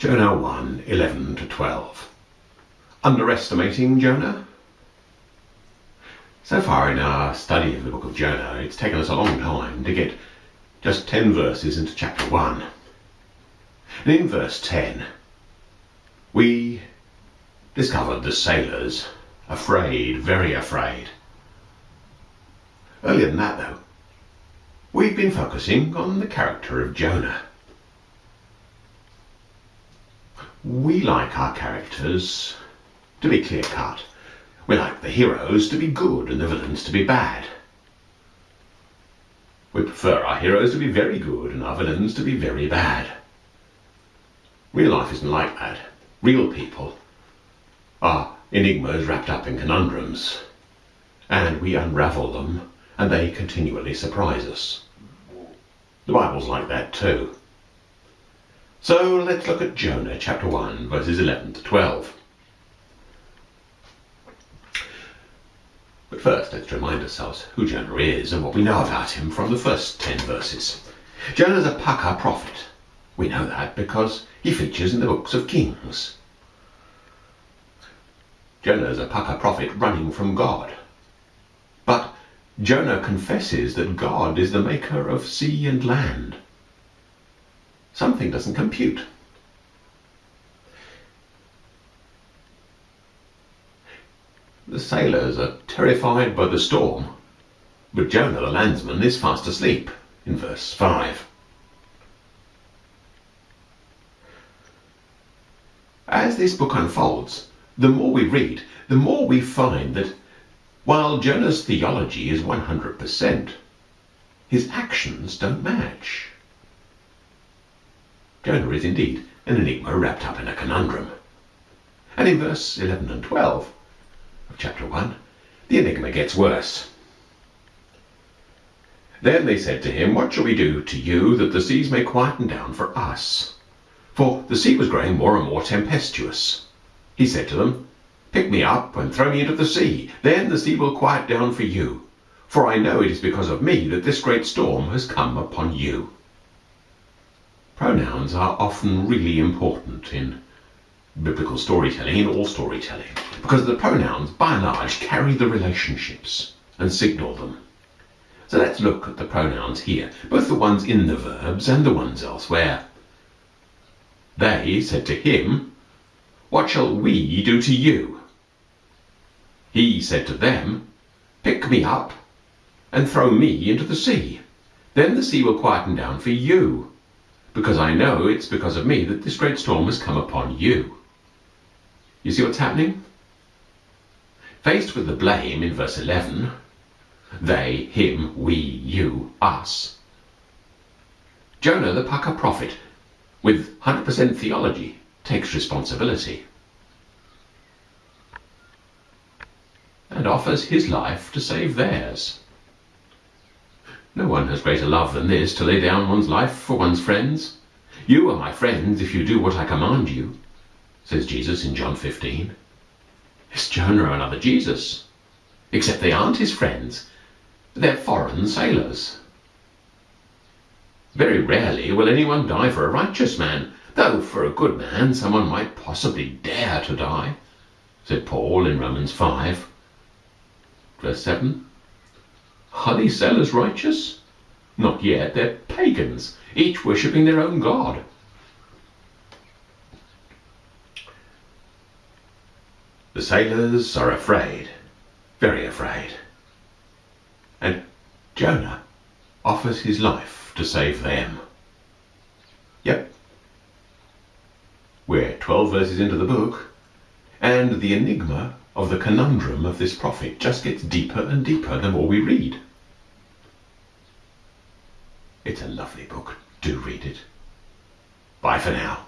Jonah 1 11 to 12. Underestimating Jonah? So far in our study of the book of Jonah, it's taken us a long time to get just 10 verses into chapter 1. And in verse 10, we discovered the sailors afraid, very afraid. Earlier than that, though, we've been focusing on the character of Jonah. We like our characters to be clear cut. We like the heroes to be good and the villains to be bad. We prefer our heroes to be very good and our villains to be very bad. Real life isn't like that. Real people are enigmas wrapped up in conundrums, and we unravel them, and they continually surprise us. The Bible's like that too. So let's look at Jonah chapter 1, verses 11 to 12. But first, let's remind ourselves who Jonah is and what we know about him from the first 10 verses. Jonah's a Pukka prophet. We know that because he features in the books of Kings. Jonah is a Pukka prophet running from God. But Jonah confesses that God is the maker of sea and land. Something doesn't compute. The sailors are terrified by the storm, but Jonah the landsman is fast asleep in verse 5. As this book unfolds, the more we read, the more we find that while Jonah's theology is 100%, his actions don't match. Jonah is indeed an enigma wrapped up in a conundrum. And in verse 11 and 12 of chapter 1, the enigma gets worse. Then they said to him, What shall we do to you that the seas may quieten down for us? For the sea was growing more and more tempestuous. He said to them, Pick me up and throw me into the sea. Then the sea will quiet down for you. For I know it is because of me that this great storm has come upon you. Pronouns are often really important in biblical storytelling, in all storytelling, because the pronouns, by and large, carry the relationships and signal them. So let's look at the pronouns here, both the ones in the verbs and the ones elsewhere. They said to him, What shall we do to you? He said to them, Pick me up and throw me into the sea. Then the sea will quieten down for you because I know it's because of me that this great storm has come upon you. You see what's happening? Faced with the blame in verse 11, they, him, we, you, us, Jonah the Pukka prophet, with 100% theology, takes responsibility and offers his life to save theirs. No one has greater love than this, to lay down one's life for one's friends. You are my friends if you do what I command you, says Jesus in John 15. Is Jonah another Jesus? Except they aren't his friends. They're foreign sailors. Very rarely will anyone die for a righteous man, though for a good man someone might possibly dare to die, said Paul in Romans 5. Verse 7. Are these sailors righteous? Not yet, they're pagans, each worshipping their own god. The sailors are afraid, very afraid. And Jonah offers his life to save them. Yep. We're 12 verses into the book, and the enigma of the conundrum of this prophet just gets deeper and deeper the more we read. It's a lovely book. Do read it. Bye for now.